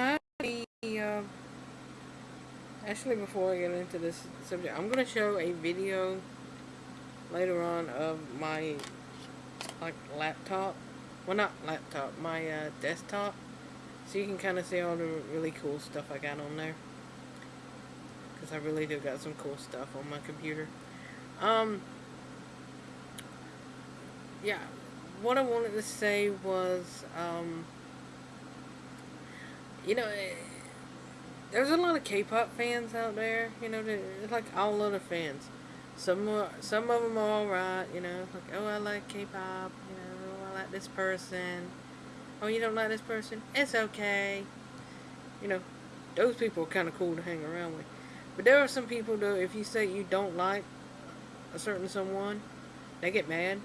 uh, actually, before I get into this subject, I'm going to show a video later on of my, like, laptop. Well, not laptop, my uh, desktop. So you can kind of see all the really cool stuff I got on there. Because I really do got some cool stuff on my computer. Um, yeah, what I wanted to say was, um, you know, there's a lot of K-pop fans out there. You know, it's like all other fans. Some are, some of them are alright. You know, like oh I like K-pop. You know, oh, I like this person. Oh, you don't like this person? It's okay. You know, those people are kind of cool to hang around with. But there are some people though. If you say you don't like a certain someone, they get mad.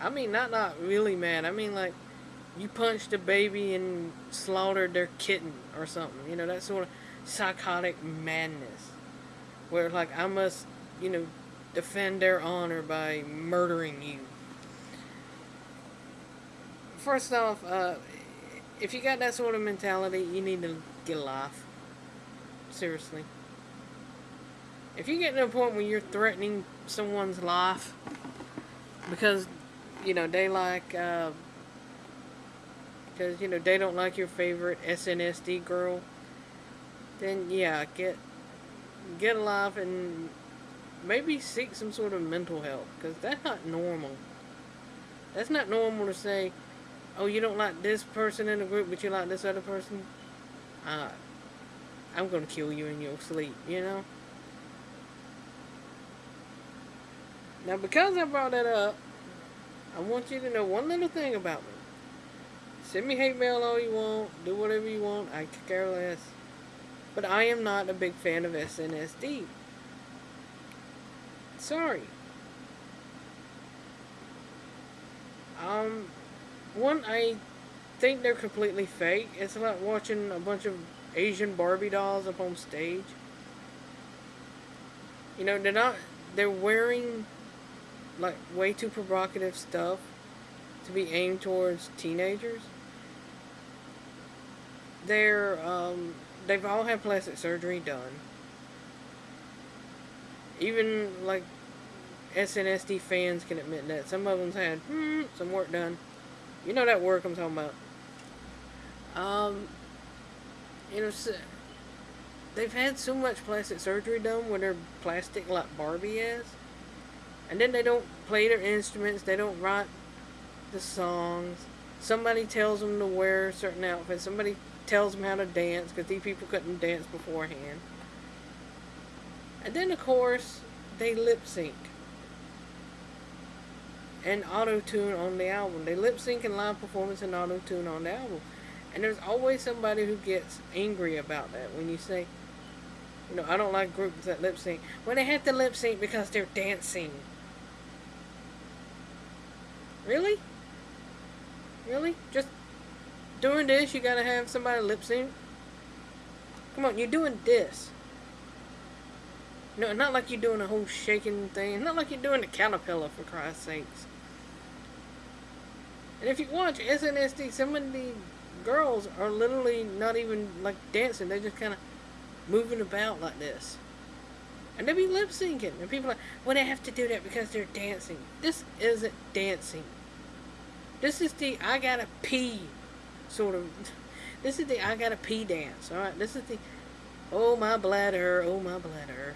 I mean, not not really mad. I mean like you punched a baby and slaughtered their kitten or something. You know, that sort of psychotic madness. Where, like, I must, you know, defend their honor by murdering you. First off, uh, if you got that sort of mentality, you need to get a life. Seriously. If you get to a point where you're threatening someone's life because, you know, they like, uh, because, you know, they don't like your favorite SNSD girl, then yeah, get get a life and maybe seek some sort of mental health because that's not normal. That's not normal to say, oh, you don't like this person in the group, but you like this other person. Uh, I'm going to kill you in your sleep, you know? Now, because I brought that up, I want you to know one little thing about me. Send me hate mail all you want. Do whatever you want. I could care less. But I am not a big fan of SNSD. Sorry. Um, one, I think they're completely fake. It's like watching a bunch of Asian Barbie dolls up on stage. You know, they're not, they're wearing, like, way too provocative stuff to be aimed towards teenagers they're um, they've all had plastic surgery done. Even like SNSD fans can admit that some of them's had hmm, some work done. You know that work I'm talking about. Um, you know, they've had so much plastic surgery done when they're plastic like Barbie is, and then they don't play their instruments. They don't write the songs. Somebody tells them to wear certain outfits. Somebody tells them how to dance because these people couldn't dance beforehand. And then, of course, they lip sync and auto tune on the album. They lip sync and live performance and auto tune on the album. And there's always somebody who gets angry about that when you say, you know, I don't like groups that lip sync. Well, they have to lip sync because they're dancing. Really? Really? Just doing this, you gotta have somebody lip sync. Come on, you're doing this. No, not like you're doing a whole shaking thing. Not like you're doing the caterpillar, for Christ's sakes. And if you watch SNSD, some of the girls are literally not even like dancing. They're just kind of moving about like this. And they be lip syncing. And people are like, well, they have to do that because they're dancing. This isn't dancing. This is the I gotta pee sort of, this is the I gotta pee dance, alright? This is the, oh my bladder, oh my bladder.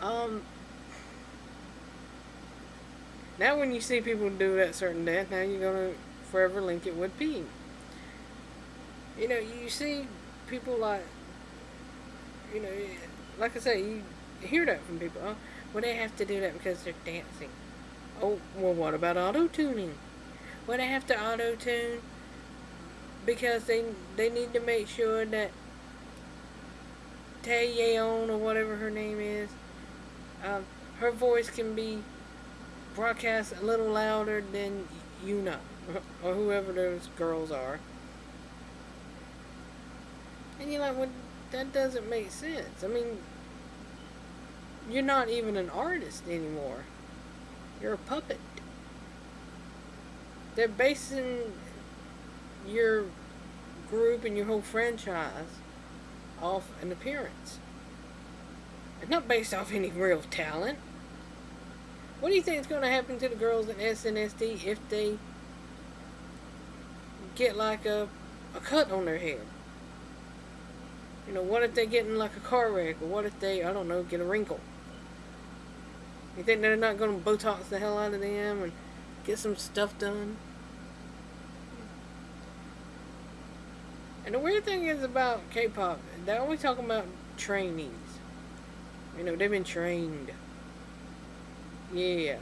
Um, now when you see people do that certain dance, now you're gonna forever link it with pee. You know, you see people like, you know, like I say, you hear that from people. Oh, well, they have to do that because they're dancing. Oh, well, what about auto-tuning? Would I have to auto-tune? Because they they need to make sure that Taeyeon or whatever her name is, um, her voice can be broadcast a little louder than Yoona or whoever those girls are. And you're like, well, that doesn't make sense. I mean, you're not even an artist anymore. You're a puppet they're basing your group and your whole franchise off an appearance. It's not based off any real talent. What do you think is going to happen to the girls in SNSD if they get like a, a cut on their head? You know, what if they get in like a car wreck? Or what if they, I don't know, get a wrinkle? You think they're not going to Botox the hell out of them and get some stuff done? And the weird thing is about K-pop, they're always talking about trainees. You know, they've been trained. Yeah.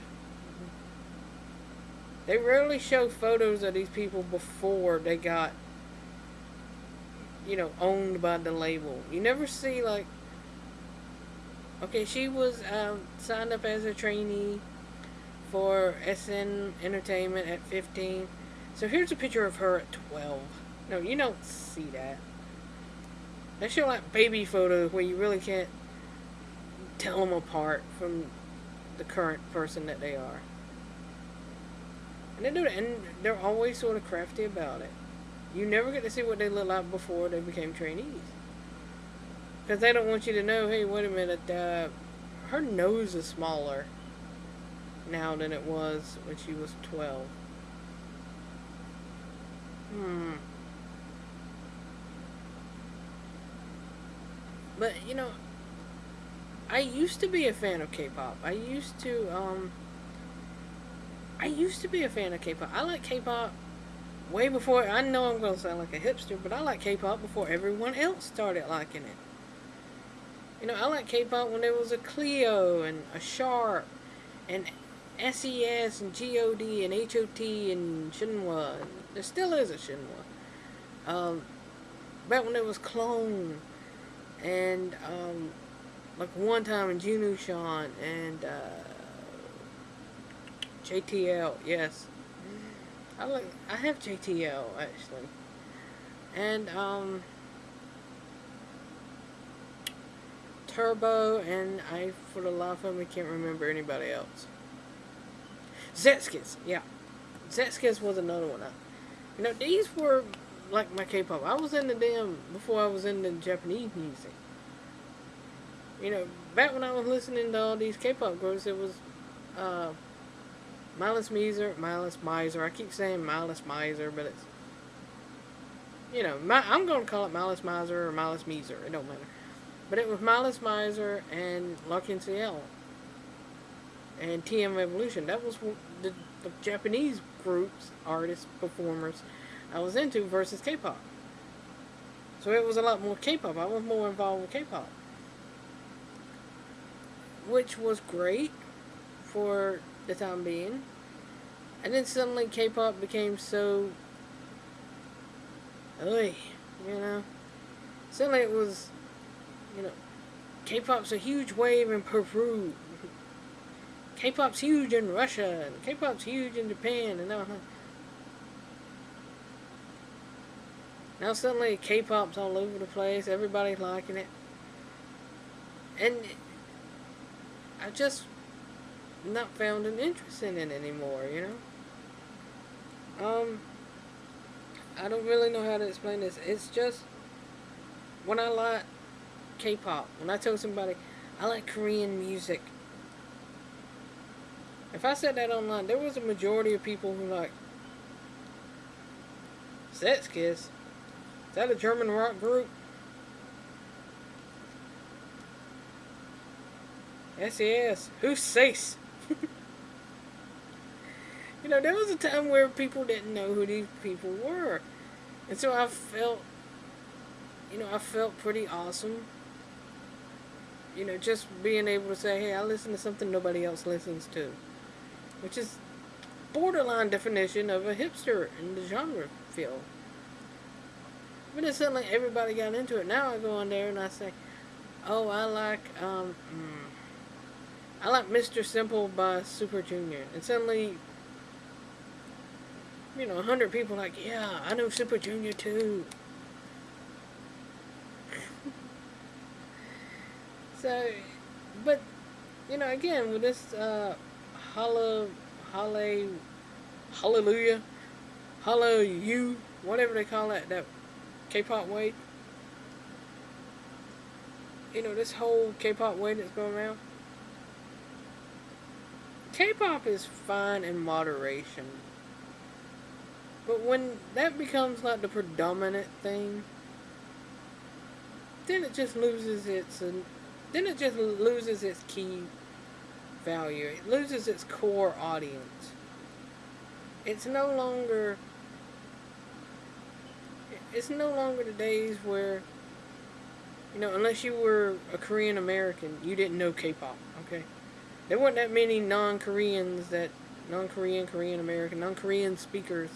They rarely show photos of these people before they got, you know, owned by the label. You never see, like, okay, she was um, signed up as a trainee for SM Entertainment at 15. So here's a picture of her at 12. No, you don't see that. They show like baby photos where you really can't tell them apart from the current person that they are. And they do that, and they're always sort of crafty about it. You never get to see what they look like before they became trainees. Because they don't want you to know, hey, wait a minute, uh, her nose is smaller now than it was when she was 12. Hmm. But, you know, I used to be a fan of K-pop. I used to, um... I used to be a fan of K-pop. I like K-pop way before... I know I'm going to sound like a hipster, but I like K-pop before everyone else started liking it. You know, I like K-pop when there was a Cleo and a Sharp and SES and GOD and HOT and Shinhwa. There still is a Shinhwa. Um, back when there was Clon and um, like 1TYM in Jinusean and uh, JTL, yes. I like I have JTL actually, and um, Turbo, and I for the life of me can't remember anybody else. Sechs Kies, yeah, Sechs Kies was another one. You know, these were like my K-pop. I was into them before I was into Japanese music. You know, back when I was listening to all these K-pop groups, it was uh, Miles Miser, Miles Miser. I keep saying Miles Miser, but it's you know, my, I'm going to call it Miles Miser or Miles Miser. It don't matter. But it was Miles Miser and L'Arc-en-Ciel and TM Revolution. That was the, the Japanese groups, artists, performers I was into versus K-pop. So it was a lot more K-pop. I was more involved with K-pop. Which was great for the time being. And then suddenly K-pop became so... Oy, you know. Suddenly it was, you know, K-pop's a huge wave in Peru. K-pop's huge in Russia. And K-pop's huge in Japan. And now, Now suddenly K-pop's all over the place. Everybody's liking it. And I just not found an interest in it anymore, you know? Um, I don't really know how to explain this. It's just, when I like K-pop, when I tell somebody, I like Korean music. If I said that online, there was a majority of people who like Sechs Kies. Is that a German rock group? SES. Who's Sace? you know, there was a time where people didn't know who these people were. And so I felt, you know, I felt pretty awesome. You know, just being able to say, hey, I listen to something nobody else listens to. Which is borderline definition of a hipster in the genre field. But then suddenly everybody got into it. Now I go on there and I say, oh, I like, um, mm, I like Mr. Simple by Super Junior. And suddenly, you know, a hundred people like, yeah, I know Super Junior too. so, but, you know, again, with this, uh, hallelujah, holla you, whatever they call that, that K-pop way. You know, this whole K-pop way that's going around. K-pop is fine in moderation. But when that becomes like the predominant thing, then it just loses its then it just loses its key value. It loses its core audience. It's no longer it's no longer the days where you know, unless you were a Korean American, you didn't know K-pop, okay? There weren't that many non-Koreans that non-Korean, Korean American, non-Korean speakers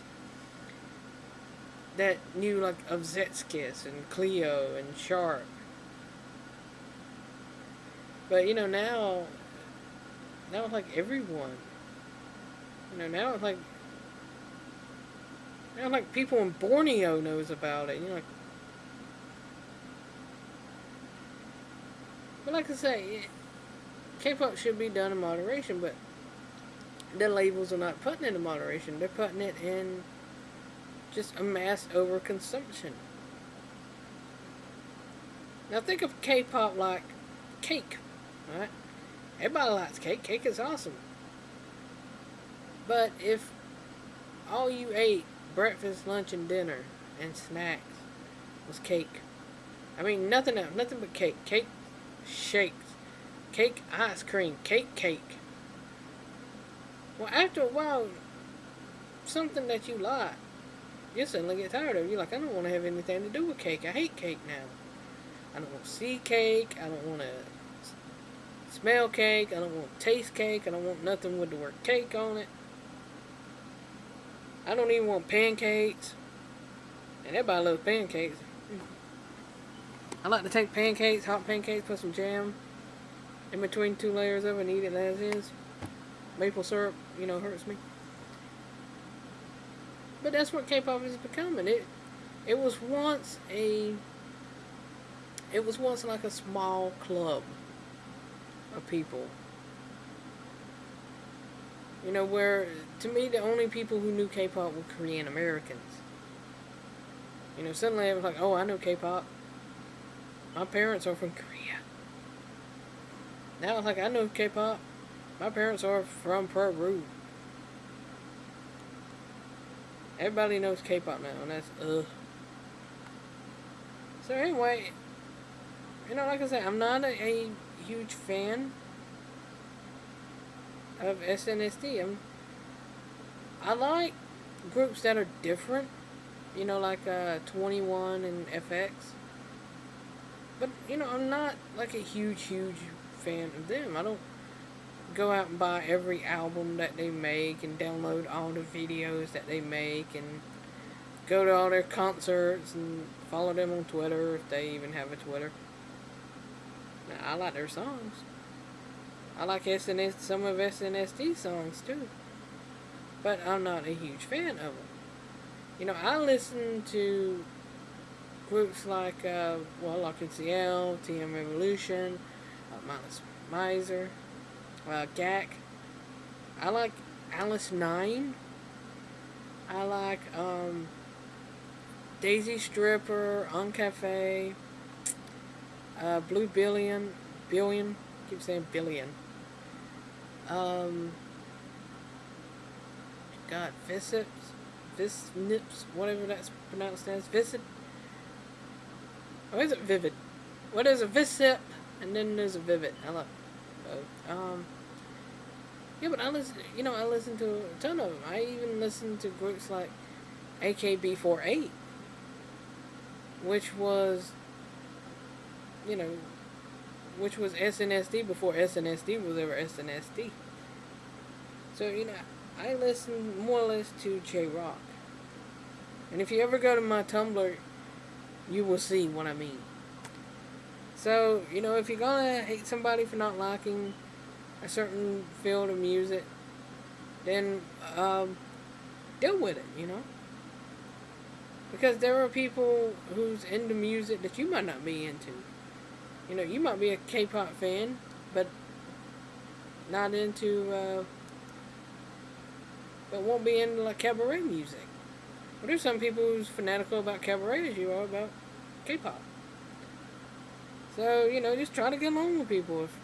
that knew like of Sechs Kies and Cleo and Sharp. But you know now, now it's like everyone. You know now it's like now like people in Borneo knows about it. You know, like, but like I say, K-pop should be done in moderation, but the labels are not putting it in moderation. They're putting it in just a mass overconsumption. Now think of K-pop like cake, right? Everybody likes cake. Cake is awesome. But if all you ate breakfast, lunch, and dinner and snacks was cake, I mean nothing else, nothing but cake, cake, shakes, cake, ice cream, cake, cake. Well, after a while, something that you like you suddenly get tired of. You're like, I don't want to have anything to do with cake. I hate cake now. I don't want to see cake. I don't want to smell cake. I don't want taste cake. I don't want nothing with the word cake on it. I don't even want pancakes. And everybody loves pancakes. I like to take pancakes, hot pancakes, put some jam in between two layers of it and eat it as is. Maple syrup, you know, hurts me. But that's what K-pop is becoming. It it was once a it was once like a small club of people. You know, where to me the only people who knew K-pop were Korean Americans. You know, suddenly I was like, oh, I know K-pop. My parents are from Korea. Now it's like I know K-pop. My parents are from Peru. Everybody knows K-pop now, and that's ugh. So anyway, you know, like I said, I'm not a, a huge fan of SNSD. I'm, I like groups that are different, you know, like uh, 2NE1 and f(x). But, you know, I'm not like a huge, huge fan of them. I don't go out and buy every album that they make and download all the videos that they make and go to all their concerts and follow them on Twitter if they even have a Twitter. I like their songs. I like SNS, some of SNSD songs too. But I'm not a huge fan of them. You know, I listen to groups like, uh, well, like CL, TM Revolution, uh, Minus Miser, uh, Gackt. I like Alice 9. I like um, Daisy Stripper, An Cafe, uh, Blue Billion, Billion, keep saying Billion. Um, God, Visips, Visnips, whatever that's pronounced as, Visit. Or is it Vivid? What is a Visip? And then there's a Vivid. I love both. Um, yeah, but I listen, you know, I listen to a ton of them. I even listen to groups like AKB48, which was, you know, which was SNSD before SNSD was ever SNSD. So, you know, I listen more or less to J-Rock. And if you ever go to my Tumblr, you will see what I mean. So, you know, if you're gonna hate somebody for not liking a certain field of music, then um, deal with it, you know? Because there are people who's into music that you might not be into. You know, you might be a K-pop fan, but not into, uh, but won't be into like cabaret music. But there's some people who's fanatical about cabaret as you are about K-pop. So, you know, just try to get along with people. If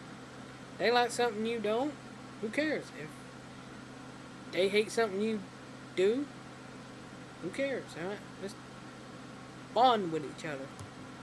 they like something you don't, who cares? If they hate something you do, who cares? Alright? Just bond with each other.